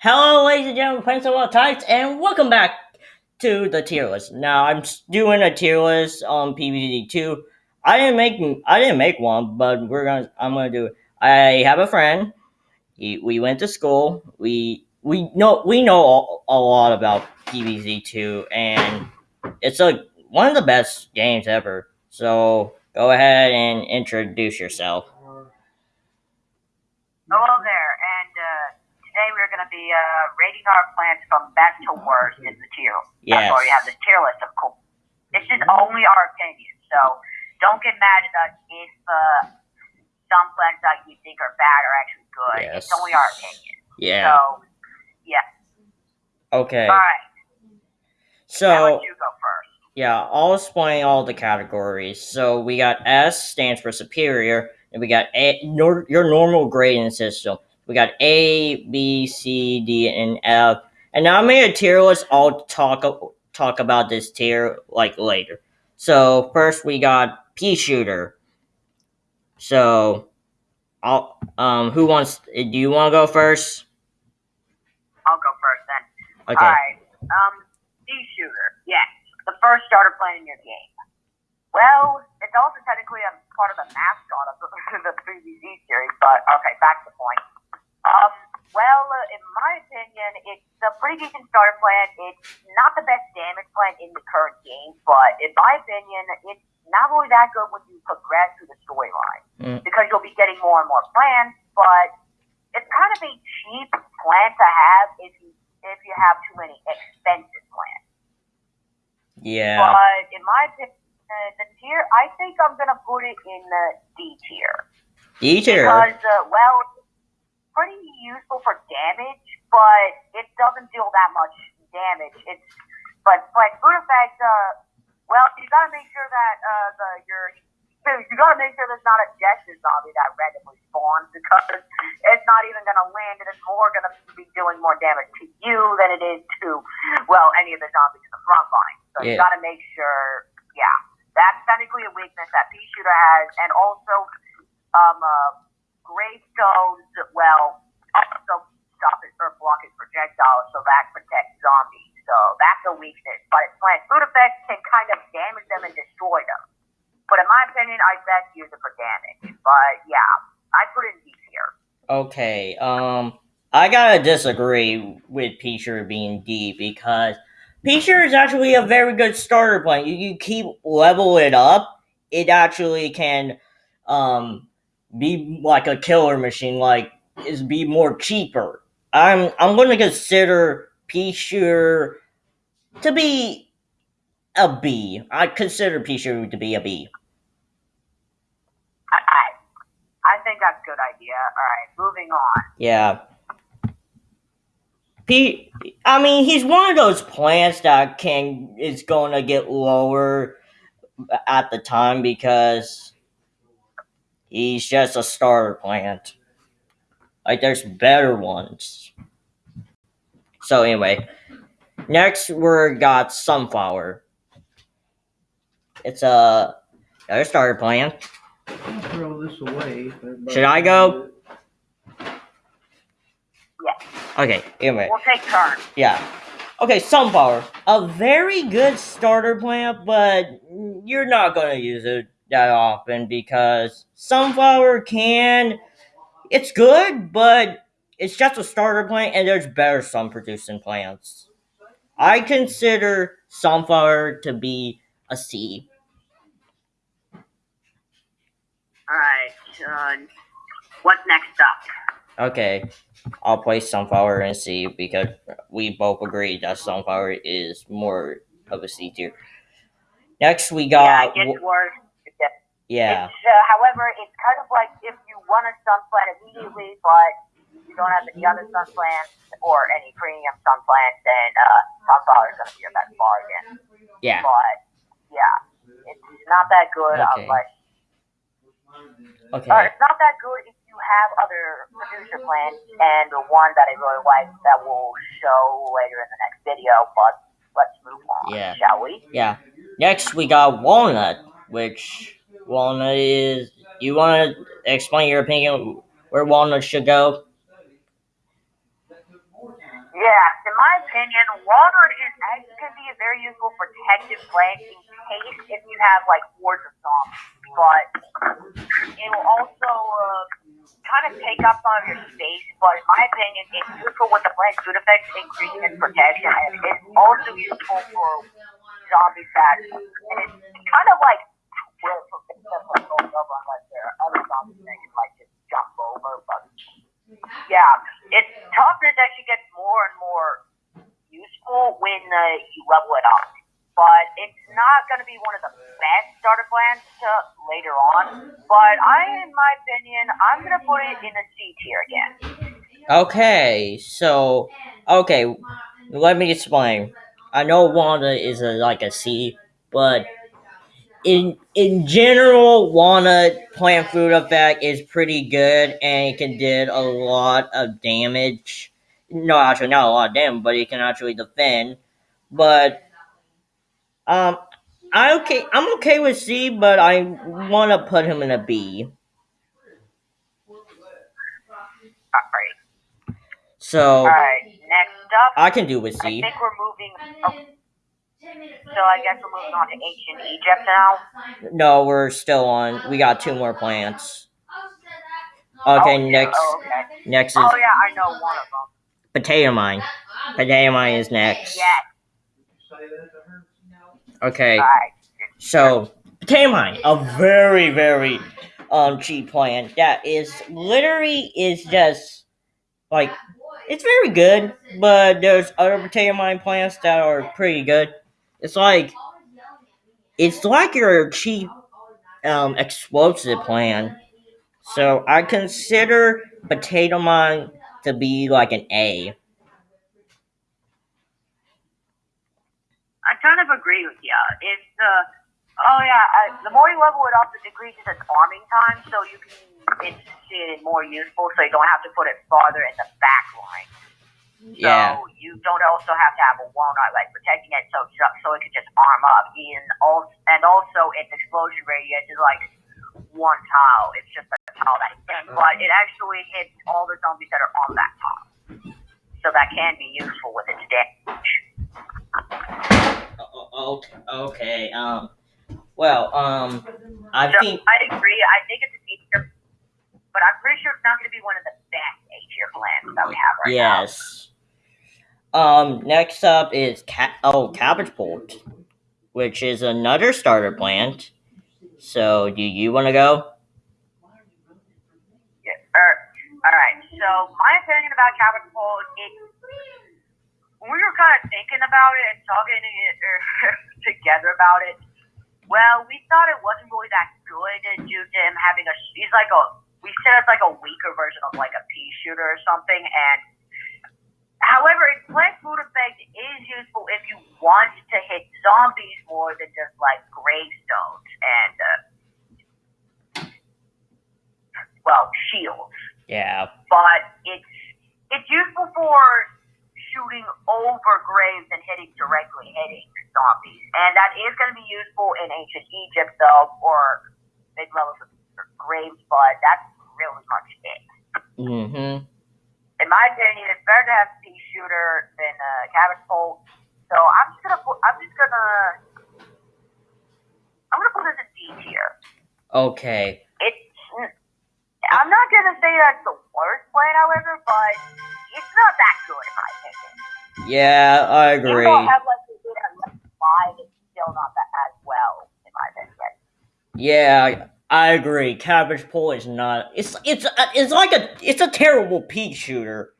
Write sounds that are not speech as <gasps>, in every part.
Hello, ladies and gentlemen, Prince of All Types, and welcome back to the tier list. Now, I'm doing a tier list on PvZ two. I didn't make I didn't make one, but we're gonna I'm gonna do it. I have a friend. He, we went to school. We we know we know a, a lot about PvZ two, and it's a one of the best games ever. So go ahead and introduce yourself. Hello there, and uh, today we're going to be uh, rating our plants from best to worst in the tier. Yes. That's why we have this tier list, of course. This is only our opinion, so don't get mad at us if uh, some plants that you think are bad are actually good. Yes. It's only our opinion. Yeah. So, yeah. Okay. All right. So you go first. Yeah, I'll explain all the categories. So we got S stands for superior, and we got A, nor, your normal grading system. We got A, B, C, D, and F. And now I made a tier list. I'll talk talk about this tier like later. So first we got pea shooter. So, I'll um, who wants? Do you want to go first? I'll go first then. Okay. All right. Um, pea shooter. Yes, the first starter playing your game. Well, it's also technically a part of the mascot of the, <laughs> the PvZ series, but okay, back to the point. Um, well, uh, in my opinion, it's a pretty decent starter plant. It's not the best damage plant in the current game, but in my opinion, it's not really that good when you progress through the storyline Mm. because you'll be getting more and more plants, but it's kind of a cheap plant to have if you if you have too many expensive plants. Yeah. But in my opinion, the tier, I think I'm gonna put it in the D tier D tier. because, uh, well, pretty useful for damage, but it doesn't deal that much damage. It's but but food effect, uh, well, you gotta make sure that uh, the your you gotta make sure there's not a Jester zombie that randomly spawns because it's not even gonna land and it's more gonna be doing more damage to you than it is to well any of the zombies in the front line. So you gotta make sure, yeah, that's technically a weakness that pea shooter has, and also um uh, gravestones. Well, also stop it or block it projectiles, so that protects zombies. So that's a weakness. But plant food effects can kind of damage them and destroy them. But in my opinion, I best use it for damage. But yeah, I put it in D tier. Okay, um, I gotta disagree with Peacher being D because Peacher is actually a very good starter plant. You, you keep level it up, it actually can, um, be like a killer machine. Like is be more cheaper. I'm I'm going to consider Peacher to be a B. I consider Peacher to be a B. I, I, I think that's a good idea. All right, moving on. Yeah. P I mean, he's one of those plants that can is going to get lower at the time because he's just a starter plant. Like there's better ones. So anyway, next we got sunflower. It's a another starter plant. I'll throw this away. Should I go? Yes, Okay, anyway. we'll take turns. Yeah. Okay, sunflower. A very good starter plant, but you're not going to use it that often because sunflower can. It's good, but it's just a starter plant, and there's better sun producing plants. I consider sunflower to be a C. All right, uh, what's next up? Okay, I'll place sunflower and C because we both agree that sunflower is more of a C tier. Next, we yeah, got. it gets worse. Yeah. It's, uh, however, it's kind of like if you want a sun plant immediately, but you don't have any other sun plants or any premium sun plants, then uh, sunflower is going to be your best bargain. Yeah. But yeah, it's not that good Okay. unless Okay. or it's not that good if you have other producer plants and the one that I really like that will show later in the next video. But let's move on, Yeah. shall we? Yeah. Next, we got walnut, which walnut is. You want to explain your opinion where walnut should go? Yeah, in my opinion, Walnut is actually be a very useful protective plant in case if you have like hordes of zombies. But it will also uh, kind of take up some of your space. But in my opinion, it's useful with the plant's food effects, increasing its protection, and it's also useful for zombie that and it's kind of like yeah, its toughness actually gets more and more useful when uh, you level it up. But it's not going to be one of the best starter plans to later on. But I, in my opinion, I'm going to put it in a C tier again. Okay, so okay, let me explain. I know Wanda is a like a C, but in in general, Walnut plant food effect is pretty good and it can did a lot of damage. No, actually not a lot of damage, but it can actually defend. But um, I okay, I'm okay with C, but I want to put him in a B. Alright, So alright. Next up, I can do with I C. think we're moving. Oh, so I guess we're moving on to ancient Egypt now. No, we're still on. We got two more plants. Okay, Oh, next Oh, okay. next is Oh yeah, I know one of them. potato mine. Potato mine is next. Yes. Okay, so potato mine, a very very um cheap plant that is literally is just like it's very good, but there's other potato mine plants that are pretty good. It's like it's like your cheap um explosive plan. So I consider potato mine to be like an A. I kind of agree with you. It's uh, oh yeah, I, the more you level it up, it decreases its arming time, so you can it's it more useful, so you don't have to put it farther in the back line. So Yeah. you don't also have to have a walnut like protecting it, so so it can just arm up. And also, and also its explosion radius is like one tile. It's just a tile that hits, but it actually hits all the zombies that are on that tile. So that can be useful with its damage. O- o- Okay. Um. Well. Um. I So think. I agree. I think it's a feature, but I'm pretty sure it's not going to be one of the best A tier plans that we have right now. Yes. Um. Next up is ca- oh cabbage pult, which is another starter plant. So, do you want to go? Yeah. Er, all right. So my opinion about cabbage pult, it when we were kind of thinking about it and talking it, er, <laughs> together about it. Well, we thought it wasn't really that good due to him having a. He's like a. We said it's like a weaker version of like a pea shooter or something, and However, its plant food effect is useful if you want to hit zombies more than just like gravestones and uh, well shields. Yeah. But it's it's useful for shooting over graves and hitting directly hitting zombies, and that is going to be useful in ancient Egypt though, or big levels of graves. But that's really much it Mm-hmm. In my opinion, it's better to have pea shooter than uh, cabbage pult. So I'm just gonna put. I'm just gonna. I'm gonna put this in D tier. Okay. It's. I'm not gonna say that's the worst plan, however, but it's not that good in my opinion. Yeah, I Even agree. though I have like the data five, it's still not that as well in my opinion. Yeah, I agree. Cabbage pult is not. It's it's uh, it's like a it's a terrible pea shooter,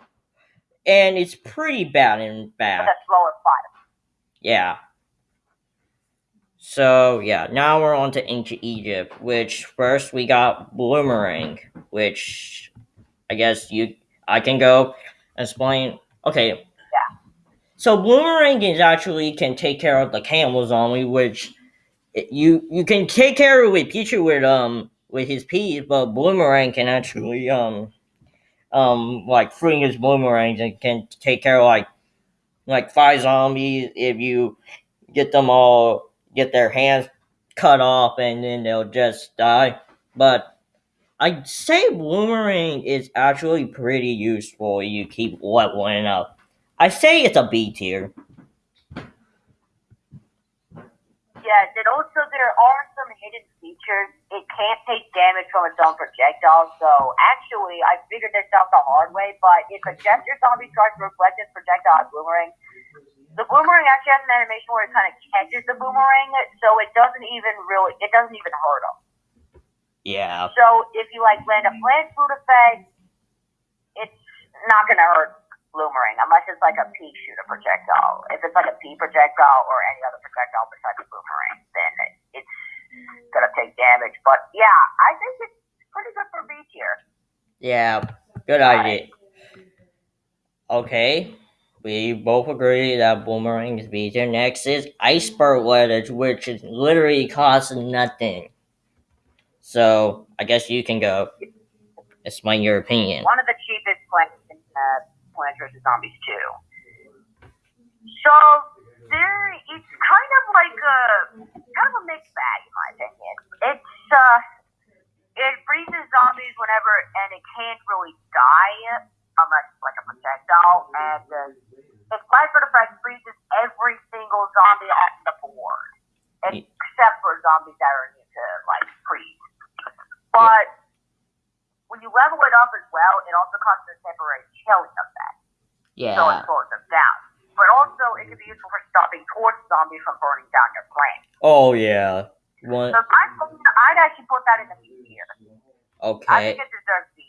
and it's pretty bad in fact. a slower fire. Yeah. So yeah, now we're on to ancient Egypt, which first we got Bloomerang, which I guess you I can go explain. Okay. Yeah. So Bloomerang is actually can take care of the camel zombie, which you you can take care of with Pichu with um with his peas, but Bloomerang can actually um um like fling his boomerangs and can take care of like like five zombies if you get them all get their hands cut off and then they'll just die. But I'd say boomerang is actually pretty useful. You keep leveling up. I say it's a B tier. Yes, and also there are some hidden features. It can't take damage from its own projectile, so actually I figured this out the hard way, but if a Jester zombie tries to reflect its projectile boomerang, the boomerang actually has an animation where it kind of catches the boomerang, so it doesn't even really, it doesn't even hurt them. Yeah. So if you like land a plant food effect, it's not gonna hurt boomerang unless it's like a pea shooter projectile. If it's like a pea projectile or any other projectile besides a boomerang, then it's gonna take damage. But yeah, I think it's pretty good for B tier. Yeah. Good idea. Okay. We both agree that boomerang is B tier. Next is iceberg lettuce, which is literally costs nothing. So I guess you can go. Explain your opinion. One of the cheapest plants in uh, Plants vs Zombies 2. So there, it's kind of like a kind of a mixed bag in my opinion. It's uh, it freezes zombies whenever, and it can't really die unless it's like a projectile, and uh, its Blackbird effect freezes every single zombie on the board, except for zombies that are immune to like freeze. But when you level it up as well, it also causes a temporary chilling effect, so Yeah. it slows them down. But also, it can be useful for stopping torch zombies from burning down your plant. Oh yeah. One. So I, I'd actually put that in the B Okay. I think it deserves B.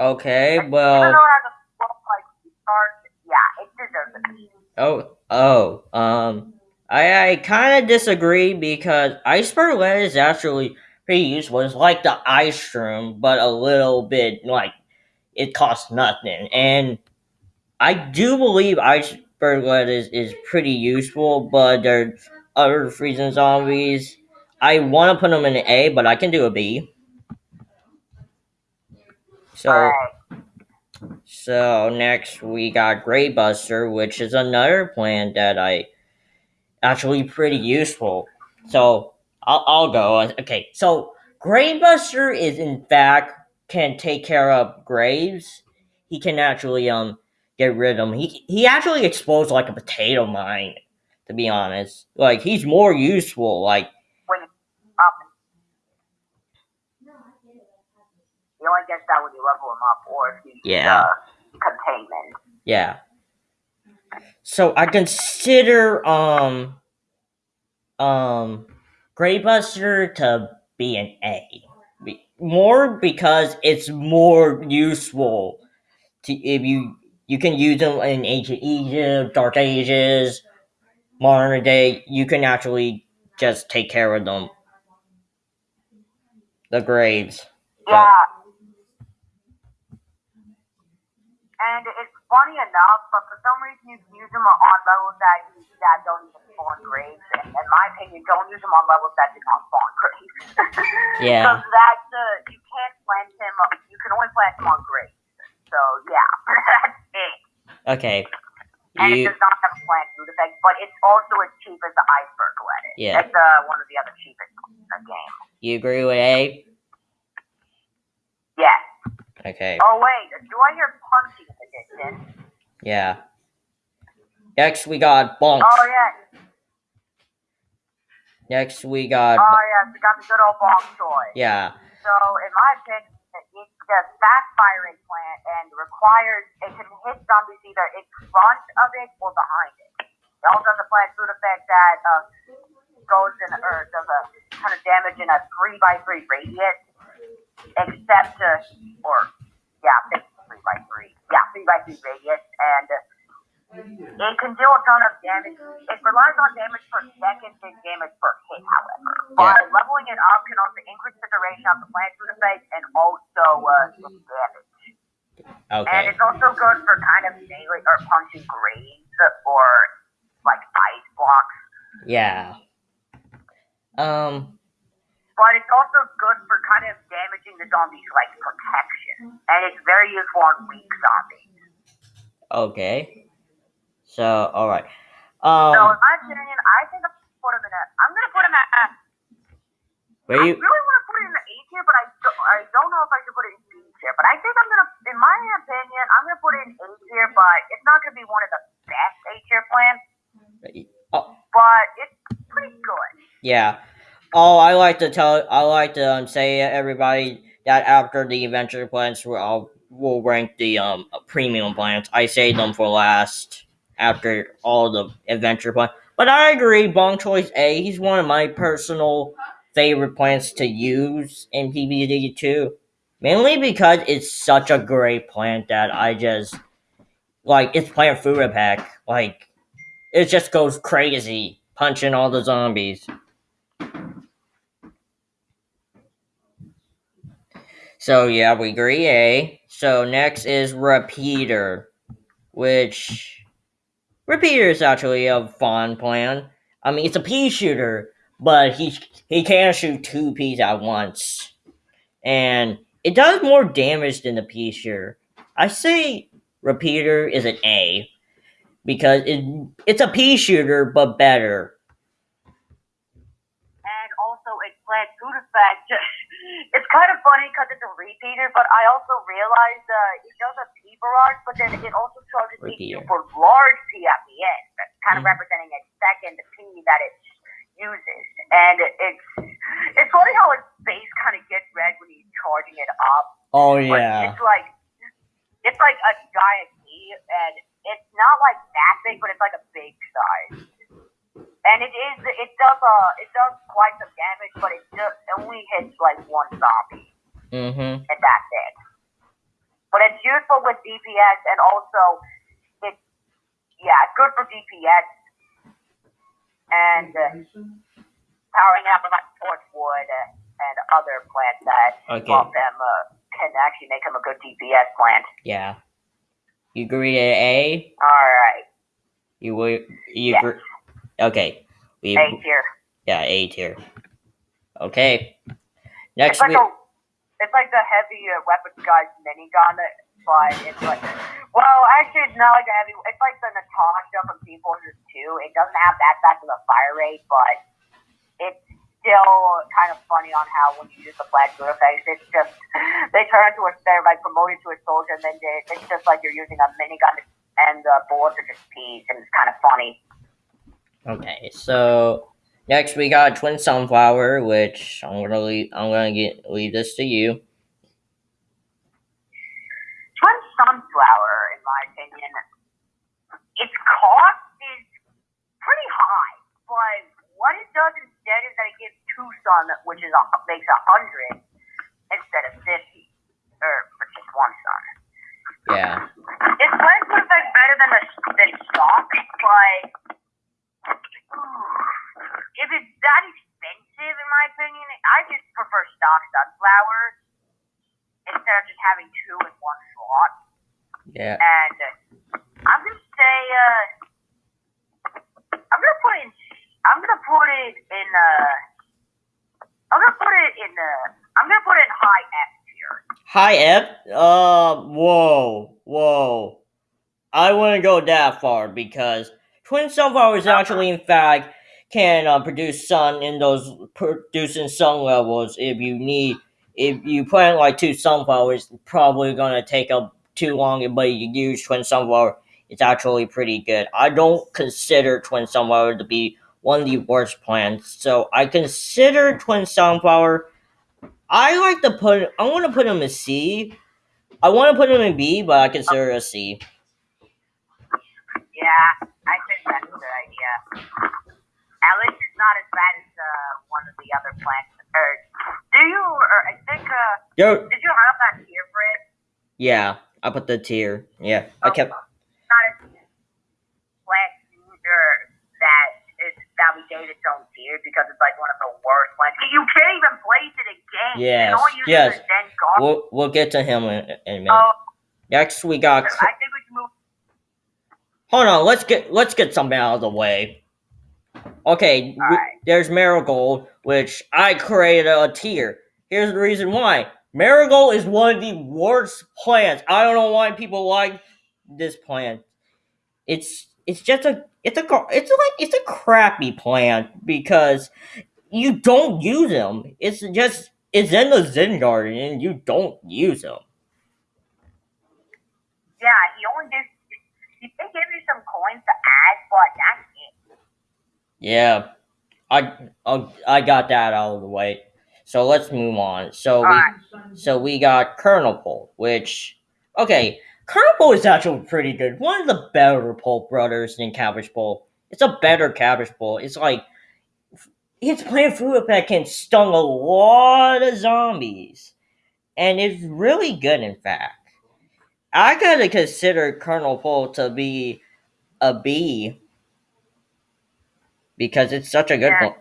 Okay. Even Well. though it has a slow like start, yeah, it deserves B. Oh. Oh. Um. I I kind of disagree because iceberg lettuce is actually pretty useful. It's like the ice shroom, but a little bit like it costs nothing. And I do believe iceberg lettuce is is pretty useful, but there are other freezing zombies. I want to put them in an A, but I can do a B. So. Alright. So next we got Grave Buster, which is another plant that I actually pretty useful. So I'll, I'll go. Okay, so Grave Buster is in fact can take care of graves. He can actually um get rid of him. He he actually explodes like a potato mine. To be honest, like he's more useful. Like When um, you only get that when you level him up, or if you Yeah. uh, containment. Yeah. So I consider um um Grave Buster to be an A. Be- More because it's more useful to if you you can use them in ancient Egypt, Dark Ages, modern day. You can actually just take care of them. The graves. Yeah. And it's funny enough, but for some reason you can use them on levels that you, that don't even spawn graves. And in my opinion, don't use them on levels that do not spawn graves. <laughs> Yeah. Because that's uh, you can't plant him. You can only plant him on graves. So yeah, that's it. Okay. And it does not have a plant food effect, but it's also as cheap as the iceberg lettuce. Yeah. It's uh, one of the other cheapest in the game. you agree with A? Yes. Okay. Oh wait, do I hear punching in the distance? Yeah. Next we got Bonk. Oh yeah. Next we got Oh yeah, we got the good old Bonk Choy. yeah. So in my opinion, it's the fast firing plant and requires it can hit zombies either in front of it or behind it. It also has a plant food effect that uh, goes in or does a kind of damage in a three by three radius, except to or yeah, three by three. Yeah, three by three radius, and uh, it can deal a ton of damage. It relies on damage per second and damage per hit, however. By leveling it up can also increase the duration of the plant food effect and also uh, its damage. And Okay. it's also good for kind of melee or punching graves or like ice blocks. Yeah. Um But it's also good for kind of damaging the zombies like protection. And it's very useful on weak zombies. okay. So alright. So Um in my opinion, I think I'm gonna put him in a I'm gonna put him at uh, where I you really want to put it in the A tier, but I don't, I don't know if I should put it in B tier. But I think I'm gonna, in my opinion, I'm gonna put it in A tier, but it's not gonna be one of the Yeah. Oh, I like to tell. I like to um, say everybody that after the adventure plants, we'll we'll rank the um premium plants. I say them for last after all the adventure plants. But I agree, Bonk Choy's A. He's one of my personal favorite plants to use in PvZ too. Mainly because it's such a great plant that I just like. It's plant food attack. Like it just goes crazy, punching all the zombies. So yeah, we agree A. So next is Repeater, which Repeater is actually a fun plan. I mean, it's a pea shooter, but he he can shoot two peas at once, and it does more damage than the pea shooter. I say Repeater is an A because it it's a pea shooter but better. and also it plant food effect. it's kind of funny because it's a repeater, but I also realized uh, it does a P barrage, but then it also charges me for large P at the end, kind of Mhm. representing a second P that it uses. And it's it's funny how its base kind of gets red when he's charging it up. Oh But yeah, it's like it's like a giant P, and it's not like that big, but it's like a big size. And it is it does uh it does quite some damage, but it just only hits like one zombie, mm-hmm. and that's it. But it's useful with DPS, and also it's yeah, it's good for DPS and uh, powering up like torchwood and other plants that Okay. buff them uh, can actually make him a good DPS plant. Yeah. You agree to A? All right, You will. You Yes. agree? Okay. We A tier. yeah A tier. Okay. Next It's like we a, it's like the heavy uh, weapons guy's minigun, but it's like, well, actually, it's not like a heavy. It's like the Natasha from Team Fortress 2. It doesn't have that fast of a fire rate, but it's still kind of funny on how when you use the flash good effects, it's just <laughs> they turn into a they're like promoted to a soldier, and then they, it's just like you're using a minigun, and the bullets are just peas, and it's kind of funny. okay. So next we got Twin Sunflower, which I'm gonna leave. I'm gonna get leave this to you. Twin Sunflower, in my opinion, its cost is pretty high, but what it does instead is that it gives two sun, which is a, makes a hundred instead of fifty, or for just one sun. Yeah. Its lens would affect better than the than stock, but if it's that expensive, in my opinion, I just prefer stock sunflowers instead of just having two in one slot. Yeah. And I'm gonna say, uh, I'm gonna put in, put it in, uh, I'm gonna put it in, uh, I'm gonna put it in high F tier. Hi F. Uh. Whoa. Whoa. I wouldn't go that far because Twin Sunflowers actually, in fact, can uh, produce sun in those producing sun levels. If you need, if you plant like two sunflowers, probably gonna take up too long. But you use Twin Sunflower, it's actually pretty good. I don't consider Twin Sunflower to be one of the worst plants, so I consider Twin Sunflower. I like to put. I want to put him in C. I want to put him in B, but I consider it a C. Yeah, I think that's a good idea. At least it's not as bad as uh, one of the other plants. Or do you? Or I think. Uh, Yo, did you have that tier for it? yeah, I put the tier. Yeah, I kept. Not as plant or that we gave its own tier because it's like one of the worst plants. You can't even place it again. Yes, yes. the Zen Garden. We'll we'll get to him in, in a minute. Oh, Next, we got. I think we can move. Hold on, let's get let's get something out of the way. Okay, w- Alright. there's Marigold, which I created a tier. Here's the reason why. Marigold is one of the worst plants. I don't know why people like this plant. It's it's just a it's a it's like it's a crappy plant because you don't use them. It's just it's in the Zen garden and you don't use them. Yeah, he only gives. He did give you some coins to add, but that's it. Yeah. I I I got that out of the way. So let's move on. So we Alright. so we got Kernel Pult, which okay, Kernel Pult is actually pretty good. One of the better Pole brothers than Cabbage Pult. It's a better Cabbage Pult. It's like his plant food effect can stun a lot of zombies, and it's really good. In fact, I gotta consider Kernel Pult to be a B because it's such a good Yeah. one.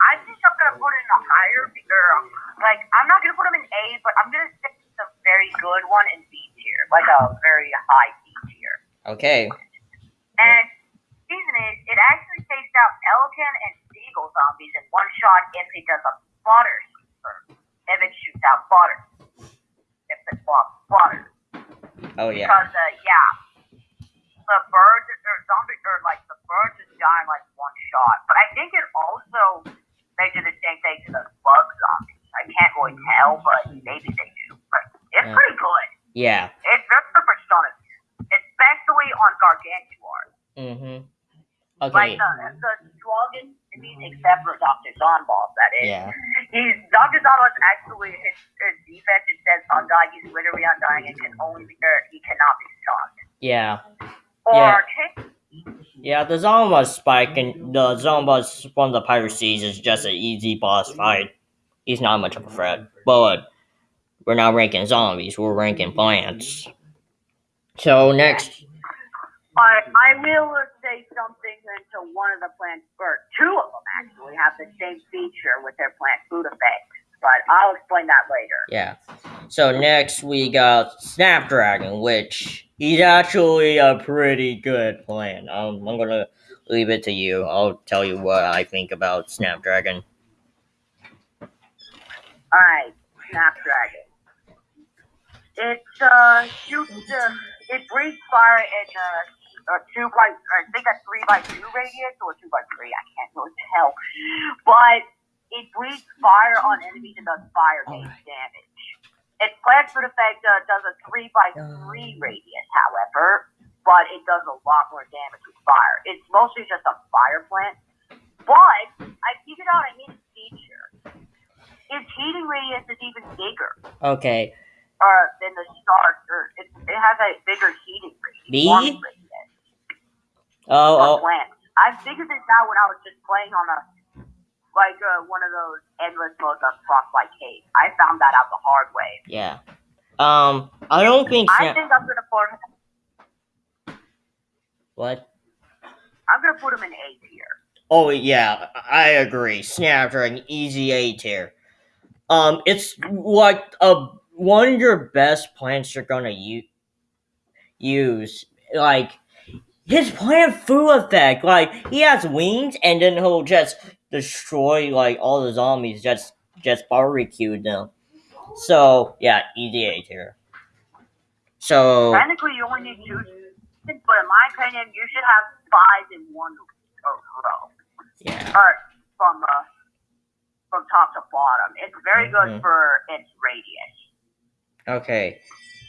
I think I'm gonna put it in a higher or like I'm not gonna put him in A, but I'm gonna say it's very good one in B tier, like a very high B tier. Okay, And reason is it actually takes out pelican and seagull zombies in one shot if it does a spotter sweeper. If it shoots out spotter. If it blocks spotter. oh yeah, Because uh, yeah. The birds or zombie or like the birds just die in like one shot. But I think it also they do the same thing to the bug zombies. I can't really tell, but maybe they do. But it's Yeah. pretty good. Yeah. It's very good for stunning. Especially on Gargantuar. Mm-hmm. Like Okay, the, the strongest enemies except for Dr. Zomboss, that is. yeah, He's Dr. Zomboss actually his, his defense it says undying, he's literally undying and can only be or he cannot be stunned. yeah. Or Yeah. Yeah, the Zomboss spike and the Zomboss from the Pirate Seas is just an easy boss fight. He's not much of a threat. But we're not ranking zombies, we're ranking plants. So next I, I will say something until one of the plants, or two of them actually, have the same feature with their plant food effects. But I'll explain that later. yeah. So next we got Snapdragon, which he's actually a pretty good plant. Um, I'm gonna leave it to you. I'll tell you what I think about Snapdragon. Alright, Snapdragon. It uh shoots uh, it breathes fire in uh, a two by I think a three by two radius or two by three, I can't really tell. But it breathes fire on enemies and does fire damage. Its plant food effect uh, does a three by three radius, however, but it does a lot more damage with fire. It's mostly just a fire plant. But I figured out a hidden feature. Its heating radius is even bigger Okay. Uh, than the start, or it, it has a bigger heating radius. B? warming radius Oh, oh plants. I figured this out when I was just playing on a like uh, one of those endless modes on Frostbite Cave. I found that out the hard way. yeah. Um, I don't think I think I'm gonna put what? I'm gonna put him in A tier. Oh yeah, I agree. Snapdragon, easy A tier. Um, it's like a one of your best plants you're gonna u- use. Like his plant food effect. Like he has wings, and then he'll just destroy like all the zombies. Just just barbecue them. So yeah, easy A tier. So Technically, you only need two, but in my opinion, you should have five in one row. yeah, or from uh, from top to bottom. It's very good Mhm. for its radius. Okay.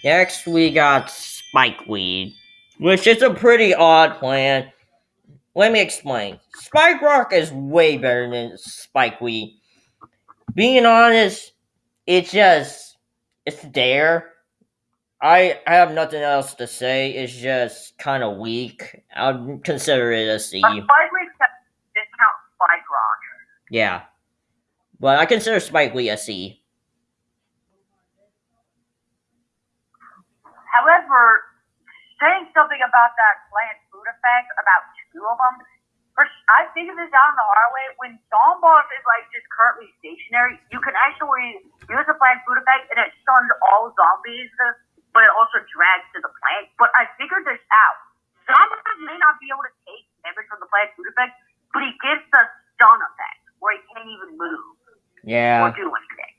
Next, we got Spikeweed, which is a pretty odd plant. Let me explain. Spike Rock is way better than Spikeweed. Being honest, it's just it's there. I I have nothing else to say. It's just kind of weak. I'd consider it a C. But Spikeweed discount Spike Rock. Yeah, but I consider Spikeweed a C. However, saying something about that plant food effect about two of them. First, I figured this out in the hard way. When Zomboss is like just currently stationary, you can actually use the plant food effect and it stuns all zombies, but it also drags to the plant. But I figured this out. Zomboss may not be able to take damage from the plant food effect, but he gets the stun effect where he can't even move Yeah. or do anything.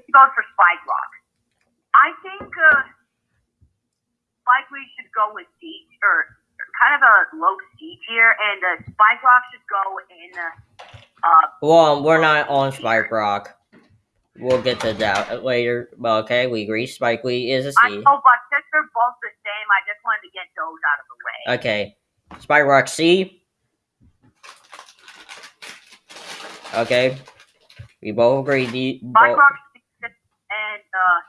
It goes for Spike Rock. I think uh, Spike we should go with D or kind of a low C tier, and uh, Spike Rock should go in. Uh, Well, we're not on Spike Rock. We'll get to that later. But okay, we agree. Spike Spikeweed is a I C. know, but since they're both the same, I just wanted to get those out of the way. Okay. Spike Rock C. Okay, we both agree. The, Spike both, Rock C and uh,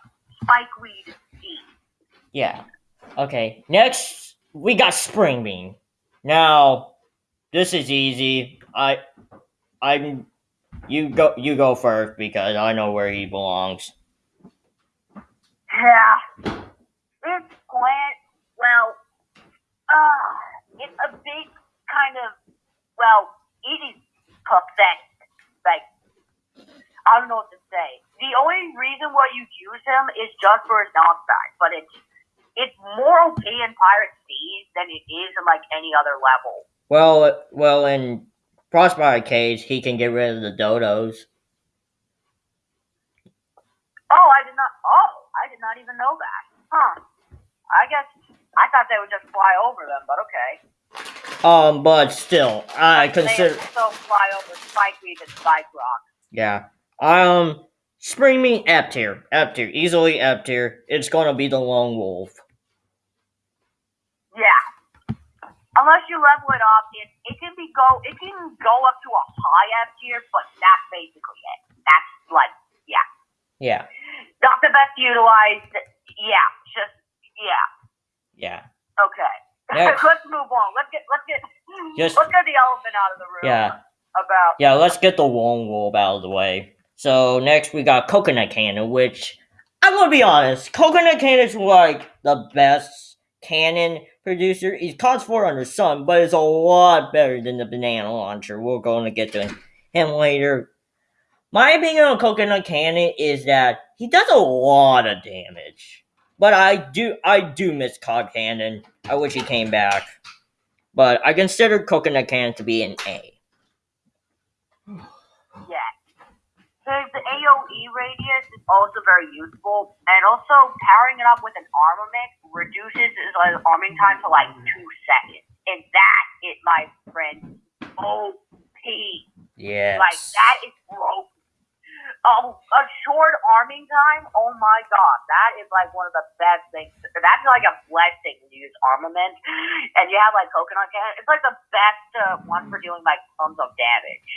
Spikeweed D. yeah. Okay. Next, we got Spring Bean. Now, this is easy. I, I'm. You go. You go first because I know where he belongs. Yeah. This plant, well, uh, it's a big kind of, well, it is pathetic. Like, I don't know what to say. The only reason why you use him is just for his non-side, but it's it's more okay in Pirate Seas than it is in like any other level. Well, well, in Frostbite Cave, he can get rid of the dodos. Oh, I did not. Oh, I did not even know that. Huh. I guess I thought they would just fly over them, but okay. Um, but still, I They consider. also fly over Spikeweed and Spike Rock. Yeah. Um, Spring Bean F tier, F tier, easily F tier. It's gonna be the lone wolf. Yeah. Unless you level it up, it, it can be go it can go up to a high F tier, but that's basically it. That's like yeah. Yeah, Not the best utilized. Yeah. Just yeah. yeah, Okay. Next. <laughs> let's move on. Let's get let's get Just- let's get the elephant out of the room. yeah, About yeah. Let's get the lone wolf out of the way. So next we got Coconut Cannon, which I'm gonna be honest, Coconut Cannon is like the best cannon producer. He's He costs 400 sun, but it's a lot better than the banana launcher. We're going to get to him later. My opinion on Coconut Cannon is that he does a lot of damage. But I do I do miss Cob Cannon. I wish he came back. But I consider Coconut Cannon to be an A. <sighs> Oh. Yeah. His AOE radius is also very useful, and also powering it up with an armament reduces his arming time to like two seconds, and that is my friend OP. Yes. Like that is broke. Oh, a short arming time. Oh my god, that is like one of the best things. That's like a blessing to use armament, and you have like coconut cannon. It's like the best uh, one for doing like tons of damage.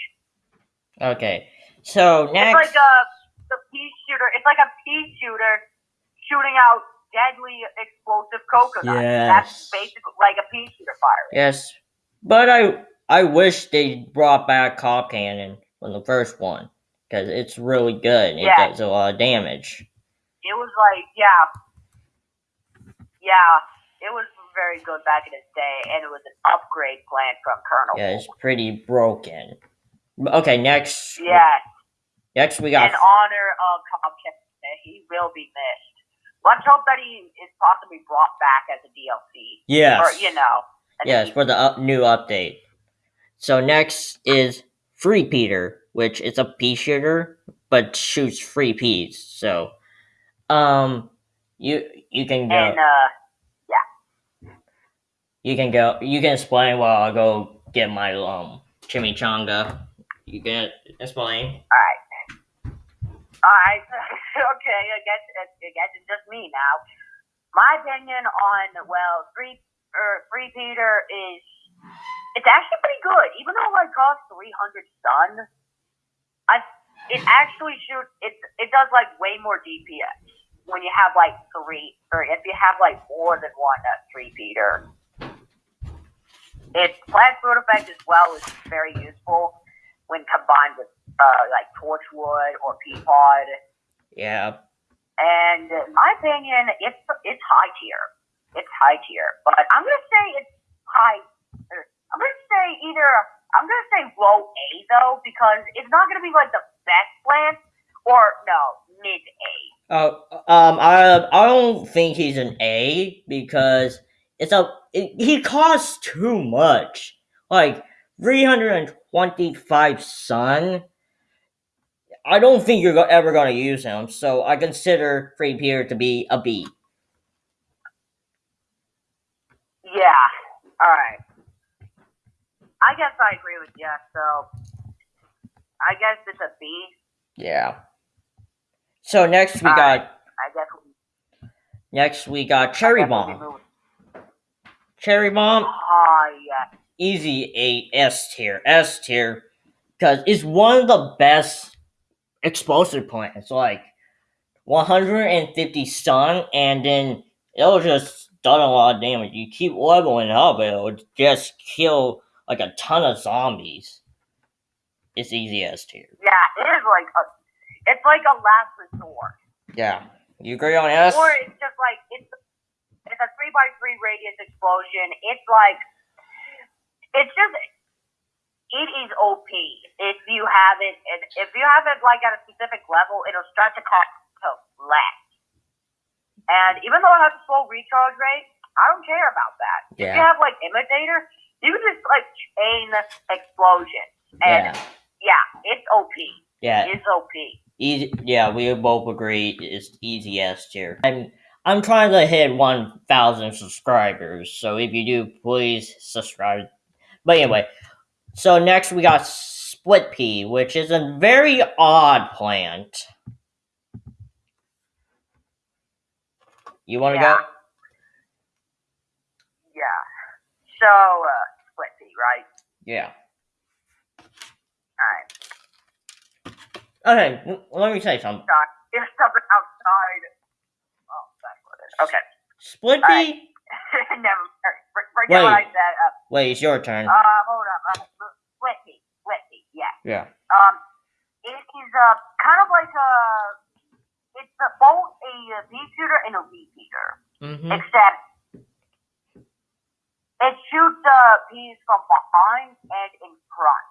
Okay. So next, It's like a the pea shooter. It's like a pea shooter shooting out deadly explosive coconuts. That's basically like a pea shooter fire. Yes. But I I wish they brought back Cob Cannon from the first one. Because it's really good. It Yeah. does a lot of damage. It was like yeah, yeah. It was very good back in its day, and it was an upgrade plan from Kernel. Yeah, it's pretty broken. Okay, next Yeah, next we in got honor of Kennedy, he will be missed. Let's hope that he is possibly brought back as a DLC, Yes. or you know, Yes, for the up, new update. So next is Free Peter, which is a pea shooter, but shoots free peas. So, um, you you can go, and uh, you can go, you can explain while I go get my um chimichanga. You can explain. all right, all right, <laughs> okay. I guess I guess it's just me now. My opinion on well, free or free Peter is it's actually pretty good, even though it costs three hundred stun. I it actually shoots it it does like way more DPS when you have like three or if you have like more than one uh, Threepeater. Its plant food effect as well is very useful when combined with uh, like torchwood or pea pod. Yeah, And in my opinion, it's it's high tier. It's high tier, but I'm gonna say it's high. or I'm gonna say either I'm gonna say low A though because it's not gonna be like the best plant or no mid A. Oh, um, I I don't think he's an A because it's a it, he costs too much. Like three hundred and twenty-five sun. I don't think you're ever gonna use him, so I consider Free Peter to be a B. Yeah. All right. I guess I agree with you. So I guess it's a B. Yeah. So next we Alright. got I guess. we- next we got Cherry guess we'll be Bomb. Cherry Bomb, Ah, yeah. Easy A S tier, S tier. because it's one of the best explosive plants. Like 150 stun, and then it'll just done a lot of damage. You keep leveling up, it'll just kill like a ton of zombies. It's easy as tier. Yeah, it is like a, it's like a last resort. Yeah, you agree on S? Or it's just like it's it's a three by three radius explosion. It's like it's just it is OP if you have it. and If you have it like at a specific level, it'll start to cost to less. And even though it has a slow recharge rate, I don't care about that. If you have like imitator, you can just like chain explosions, and yeah, yeah, it's OP. yeah. It's OP. Easy, yeah, we both agree it's easy S tier. I'm I'm trying to hit one thousand subscribers, so if you do, please subscribe. But anyway, so next we got Split Pea, which is a very odd plant. You want to Yeah. go? Yeah. So, uh, split Pea, right? Yeah. Alright. Okay, let me say something. It's something outside. Oh, that's what it is. Okay. Split. Pea? <laughs> Never. for- Forget what I Wait. said. Uh, Wait, it's your turn. uh, hold up. Uh, split fee. Split fee. Yeah. Yeah. Um, it is uh kind of like a. It's a, both a uh, pea shooter and a weed eater, Mm-hmm. except it shoots uh bees from behind and in front.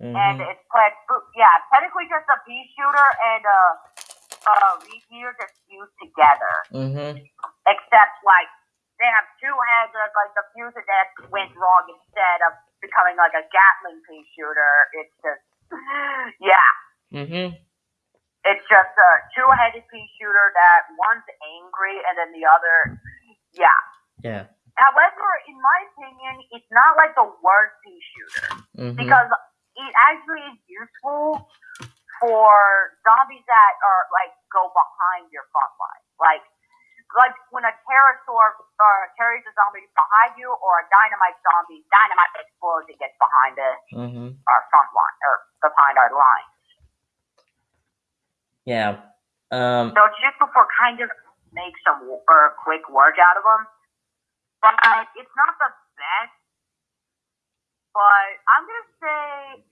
and Mm-hmm. it's played. Yeah, technically just a pea shooter and a a repeater just fused together. Mm-hmm. Except like they have two heads. That's like the fusion that went wrong instead of becoming like a Gatling pea shooter. It's just <gasps> yeah. Mm-hmm. It's just a two-headed pea shooter that one's angry and then the other, yeah. Yeah. However, in my opinion, it's not like the worst pea shooter Mm-hmm. because it actually is useful for zombies that are like go behind your front line. Like like when a pterosaur or carries a zombie behind you or a dynamite zombie, dynamite explodes and gets behind the, Mm-hmm. our front line or behind our line. Yeah. Um. So just before for kind of make some or quick work out of them. But it's not the best. But I'm gonna say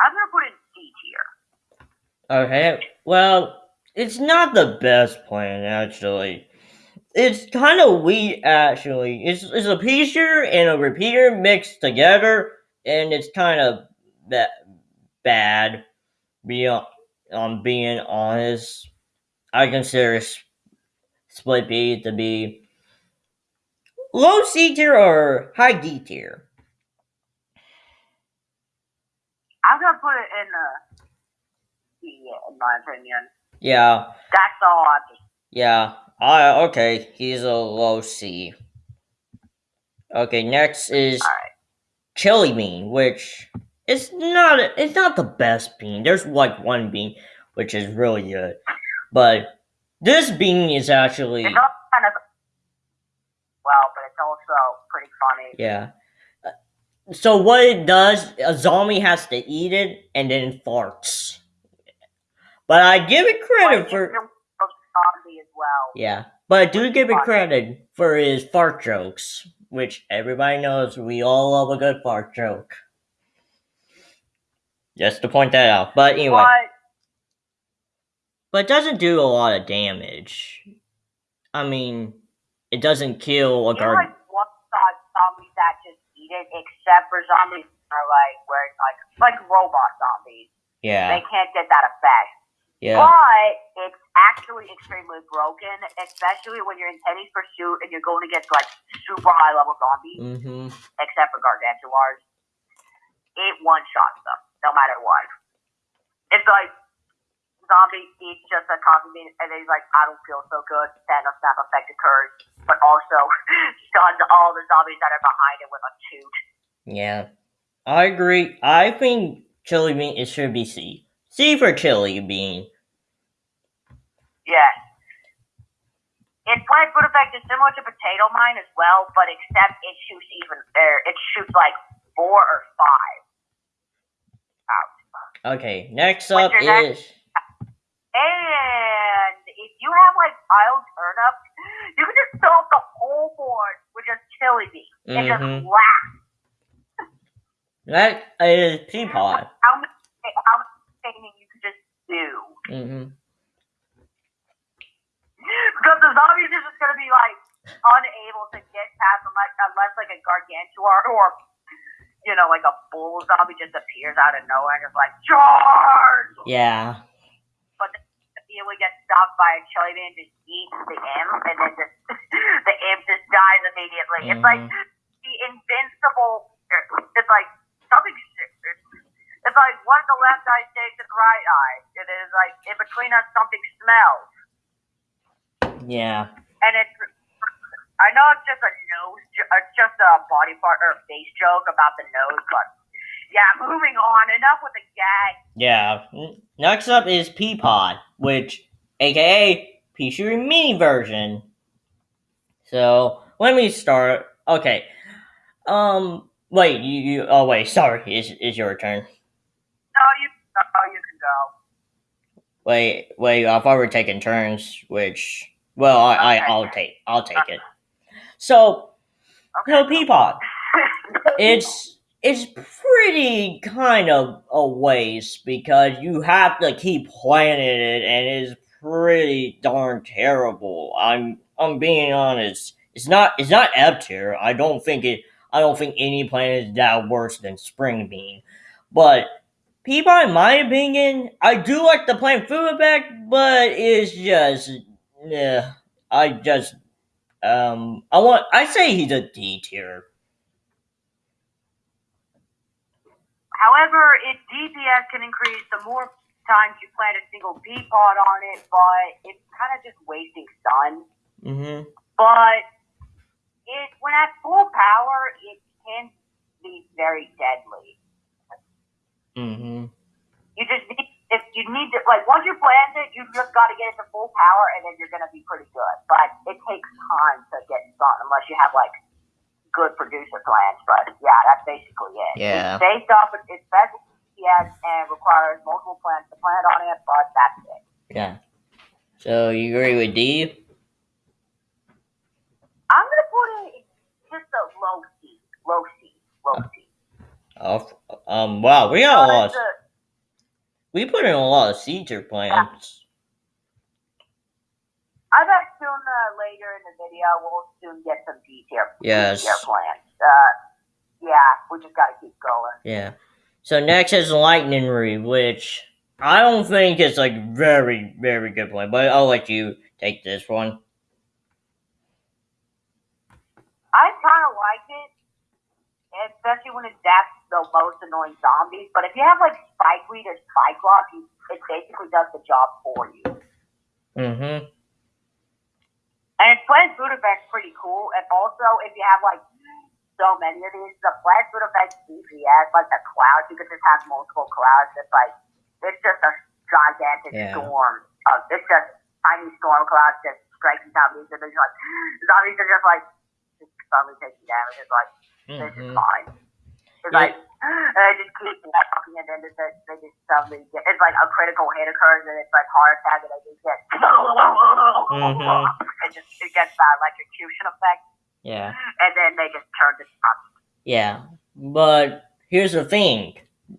I'm gonna put it in C tier. Okay. Well, it's not the best plan actually. It's kind of weak actually. It's it's a piecer and a repeater mixed together, and it's kind of ba- bad. Beyond, um, being honest, I consider Split Pea to be low C tier or high D tier. I'm gonna put it in the C in my opinion. Yeah, That's all I just yeah. I okay. He's a low C. Okay, next is alright. chili bean, which is not it's not the best bean. There's like one bean which is really good, but this bean is actually It's also kind of well, but it's also pretty funny. yeah. Uh, So what it does, a zombie has to eat it and then farts. But I give it credit for zombie as well. yeah, but I do give it credit for his fart jokes, which everybody knows we all love a good fart joke. Just to point that out. But anyway. But But it doesn't do a lot of damage. I mean, it doesn't kill a guard. like one side zombies that just eat it, except for zombies that are like where it's like like robot zombies. Yeah, They can't get that effect. Yeah, But it's actually extremely broken, especially when you're in Penny's Pursuit and you're going against like super high level zombies, mm-hmm. except for Gargantuars. It one shots them, no matter what. It's like zombie eats just a coffee bean and then he's like, I don't feel so good. Thanos snap effect occurs, but also <laughs> stuns all the zombies that are behind it with a toot. Yeah. I agree. I think chili bean it should be C. C for chili bean. Yes. Its plant food effect is similar to potato mine as well, but except it shoots even er, it shoots like four or five. Okay, next up is And if you have like piled turnips, you can just fill up the whole board with just chili beans and just Mhm. laugh. that is Peapod. How much how much you could just do. Mm-hmm. Because the zombies are just gonna be like unable to get past unless unless like a gargantuar or you know, like a bull zombie just appears out of nowhere and just like charge Yeah. but then immediately gets stopped by a chili and just eats the imp and then just <laughs> the imp just dies immediately. It's like Mhm. the invincible it's like something it's like one of the left eye in the right eye. It is like in between us something smells. Yeah. and it's I know it's just a nose, it's just a body part or face joke about the nose, but yeah. Moving on. Enough with the gag. Yeah. Next up is Peapod, which, aka Peachary Mini version. So let me start. Okay. Um. Wait. You. you oh wait. Sorry. It's, it's your turn. No, you. Oh, you can go. Wait. Wait. I thought we were taking turns. Which. Well, I, I I'll take. I'll take it. So. No Peapod. <laughs> it's it's pretty kind of a waste because you have to keep playing it and it's pretty darn terrible. I'm I'm being honest. It's not it's not up tier. I don't think it I don't think any planet is that worse than Spring Bean. But people in my opinion, I do like the plant food effect, but it's just yeah I just um I want I say he's a D tier. However, its DPS can increase the more times you plant a single pea pod on it, but it's kind of just wasting sun. Mm-hmm. But it, when at full power, it can be very deadly. Mm-hmm. You just need, if you need to, like, once you plant it, you just got to get it to full power, and then you're going to be pretty good. But it takes time to get sun, unless you have, like, good producer plants. But yeah, that's basically it. Yeah. It's based off of its special yes, and requires multiple plants to plant on it, but that's it. Yeah. So you agree with D? I'm going to put it just a low C. Low C. Low C. Oh, um. Wow, we got a lot. Because, uh, We put in a lot of C tier plants. I bet soon uh, later in the video we'll soon get some D tier Yes. D plants. Uh, yeah, we just got to keep going. Yeah. So next is Lightning Reed, which I don't think is like very very good plan, but I'll let you take this one. I kind of like it, especially when it zaps the most annoying zombies. But if you have like Spikeweed or Spikerock, you, it basically does the job for you. Mm-hmm. And its plant food effect's pretty cool. And also, if you have like so many of these, the plant food effect DPS, like the clouds, you can just have multiple clouds. It's like it's just a gigantic Yeah. storm. Of, it's just tiny storm clouds just striking zombies, and then you're like <gasps> zombies are just like just suddenly taking damage. It's like this is Mm-hmm. fine. It's <gasps> like they just keep walking, and then they just, they just suddenly get. It's like a critical hit occurs, and it's like heart attack, and they just get. Mhm. <laughs> It just it gets that electrocution effect, Yeah. <gasps> and then they just turn to stop. Yeah. But here's the thing.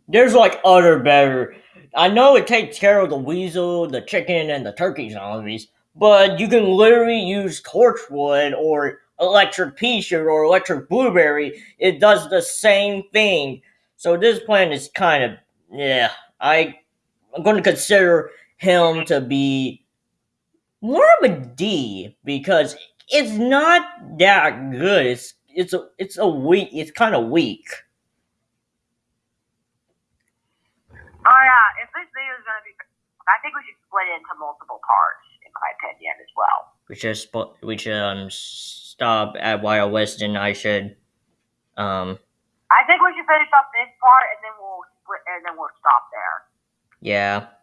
There's like other better I know it takes care of the weasel, the chicken, and the turkey zombies, but you can literally use torchwood or electric pea shoot or electric blueberry. It does the same thing. So this plan is kind of yeah. I I'm going to consider him to be more of a D because it's not that good. It's it's a it's a weak. It's kind of weak. Oh yeah, if this video is gonna be, I think we should split it into multiple parts, in my opinion, as well. We should sp- we should um stop at Wild West and I should um I think we should finish up this part, and then we'll and then we'll stop there. yeah.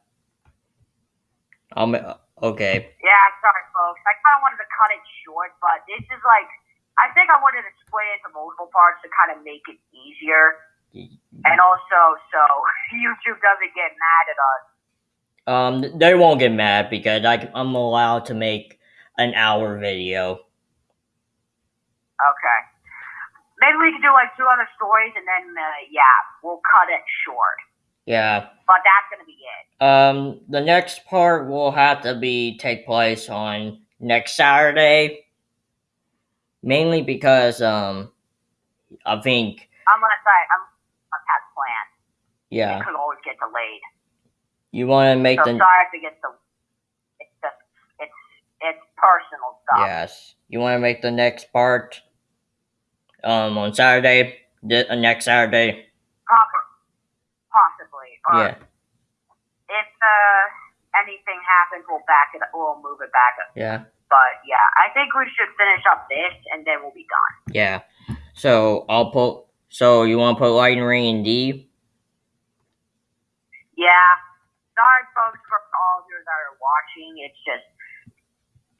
Um okay. Yeah, sorry, folks. I kind of wanted to cut it short, but this is like, I think I wanted to split it into multiple parts to kind of make it easier. and also so <laughs> YouTube doesn't get mad at us. Um, they won't get mad because I, I'm allowed to make an hour video. Okay. Maybe we could do like two other stories, and then uh, yeah, we'll cut it short. Yeah. But that's gonna be it. Um, the next part will have to be take place on next Saturday, mainly because um, I think Unless I unless I had plans, yeah, it could always get delayed. you want to make So the sorry if it gets the. It's just it's it's personal stuff. yes, you want to make the next part um on Saturday, the uh, next Saturday. Possibly. Or Yeah, If uh, anything happens, we'll back it. We'll move it back. Up. yeah, But yeah, I think we should finish up this, and then we'll be done. yeah. So I'll put. So you want to put Lightning Ring in D? Yeah. Sorry, folks, for all of you that are watching. It's just,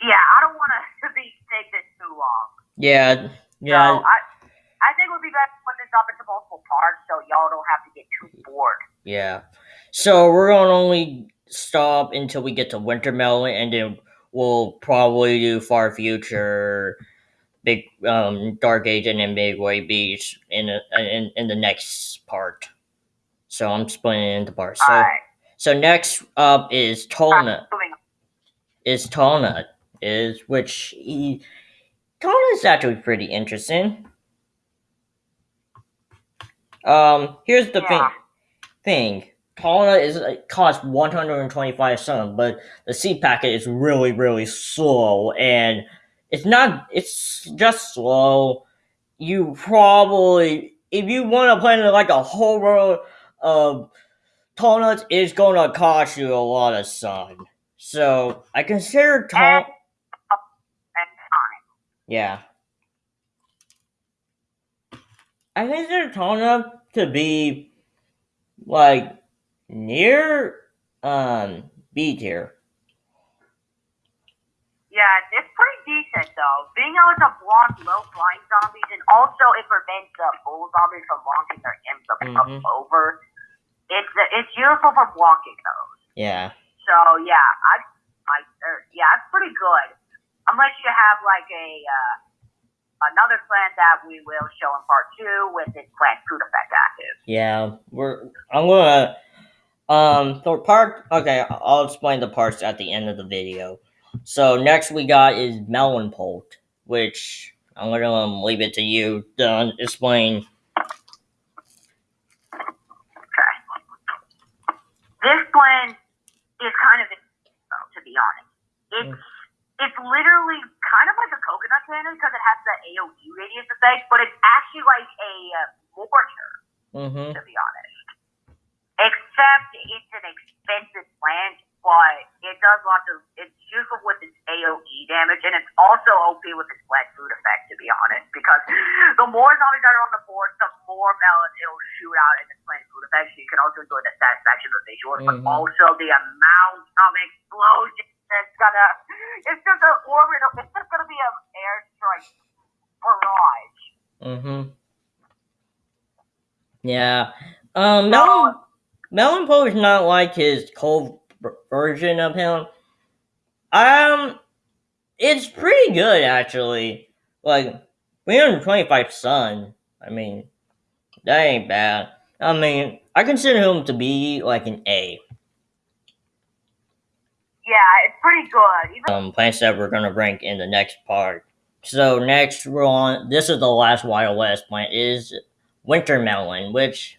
yeah, I don't want to <laughs> be take this too long. Yeah, yeah. So I, I think it would be better to put this up into multiple parts, so y'all don't have to get too bored. Yeah. So we're gonna only stop until we get to Wintermelon, and then we'll probably do Far Future, Big um Dark Age, and then Midway Beach in a, in in the next part. So I'm splitting it into parts. So right. so next up is Tall-nut. Moving. Is Tall-nut is which he is actually pretty interesting. Um, here's the thing Yeah. thing. Paula is it costs 125 sun, but the seed packet is really really slow and it's not it's just slow. You probably if you want to play like a whole row of tall nuts it's gonna cost you a lot of sun. So I consider time. Yeah. I think they're tall enough to be like near um B tier. Yeah, it's pretty decent though. Being able to block low flying zombies and also it prevents the full zombies from launching their imps up, up Mhm. over. It's it's useful for blocking those. Yeah. So yeah, I, I er, yeah, it's pretty good. Unless you have like a uh, another plant that we will show in part two with its plant food effect active. Yeah. We're I'm gonna um for part okay, I'll explain the parts at the end of the video. So next we got is Melon Pult, which I'm gonna um, leave it to you to explain. Okay. This clan is kind of to be honest. It's it's literally kind of like a coconut cannon because it has the AOE radius effect, but it's actually like a uh, mortar. Mm-hmm. to be honest. Except it's an expensive plant, but it does lots of. It's useful with its AOE damage, and it's also OP with its flat food effect, to be honest. Because the more zombies that are on the board, the more melons it'll shoot out in its plant food effect. So you can also enjoy the satisfaction of the visuals, but Mhm. also the amount of explosions that's gonna. It's just an orbital. It's just gonna be an airstrike barrage. Mm-hmm. Yeah. Um, Melon, Melon Poe is not like his cold version of him. Um, it's pretty good actually. Like 325 sun. I mean, that ain't bad. I mean, I consider him to be like an A. Yeah, it's pretty good. Even Um, plants that we're gonna rank in the next part. So next we're on. This is the last Wild West plant is winter melon, which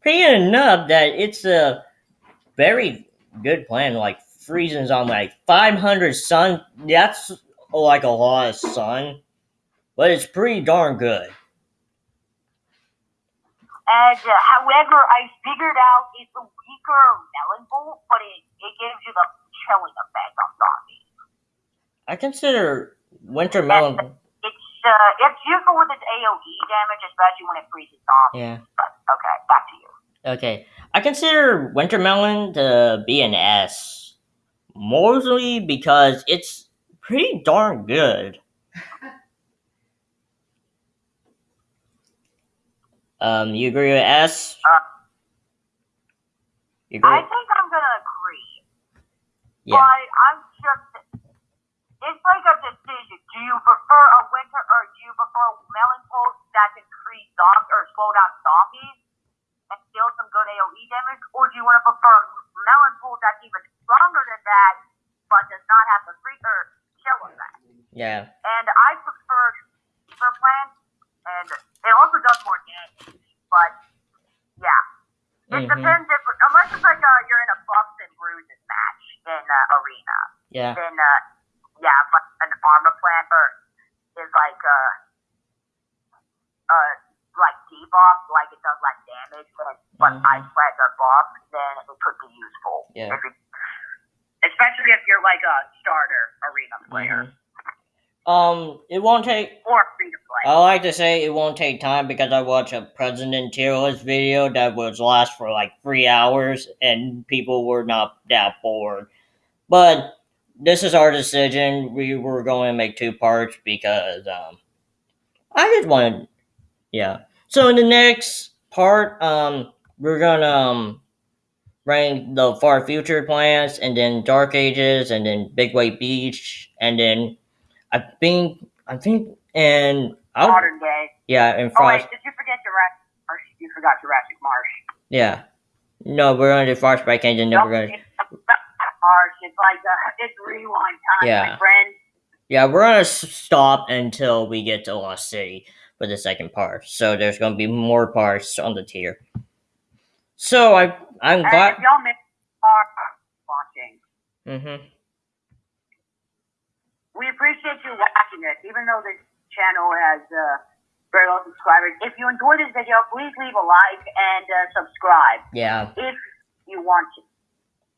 pretty enough that it's a very good plant. Like freezes on like 500 sun. That's like a lot of sun, but it's pretty darn good. And uh, however, I figured out it's a weaker melon pult, but it, it gives you the chilling effect on zombies. I consider winter melon. It's uh, it's useful with its AOE damage, especially when it freezes off. Yeah. But okay, back to you. Okay, I consider winter melon to be an S, mostly because it's pretty darn good. <laughs> Um, you agree with S? Uh, You agree? I think I'm gonna agree, yeah. but I'm like a decision. Do you prefer a winter or do you prefer melon pulse that can create zombies or slow down zombies and deal some good AoE damage, or do you want to prefer melon that's even stronger than that but does not have the free or chill effect? Yeah. And I prefer for plants, and it also does more damage. But yeah, it Mhm. depends if unless it's like uh, you're in a buffs and bruises match in uh, arena, Yeah. then uh, yeah, but an armor plant or is like a, uh like debuff, like it does less damage, but but Mhm. ice plants are buffed, then it could be useful. Yeah. If it, especially if you're like a starter arena player Mhm. Um, it won't take. or free to play. I like to say it won't take time because I watched a President tier list video that was last for like three hours and people were not that bored. But this is our decision. We were going to make two parts because um, I just wanted, yeah. So in the next part, um, we're gonna um rank the far future plans and then Dark Ages and then Big Wave Beach and then I think I think and I'll Modern day. yeah and Oh wait, did you forget Jurassic Marsh? You forgot Jurassic Marsh. yeah no we're gonna do Frostbite and then Nope, we're gonna it's It's like a, <laughs> it's rewind time, Yeah. my friend. yeah we're gonna stop until we get to Lost City for the second part so there's gonna be more parts on the tier so I I'm And glad y'all miss are watching, mm-hmm we appreciate you watching this, even though this channel has uh, very low subscribers. If you enjoyed this video, please leave a like and uh, subscribe yeah if you want to.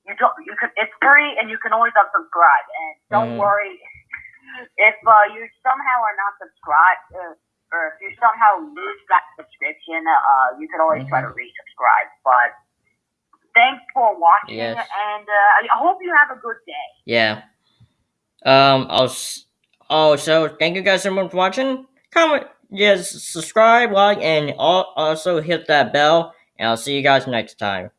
You don't. You can. It's free, and you can always unsubscribe. And don't Mhm. worry <laughs> if uh, you somehow are not subscribed, uh, or if you somehow lose that subscription. Uh, you can always try to Mm-hmm. resubscribe. But thanks for watching, Yes. and uh, I hope you have a good day. yeah um I'll s- oh so thank you guys so much for watching comment yes subscribe like and al- also hit that bell and I'll see you guys next time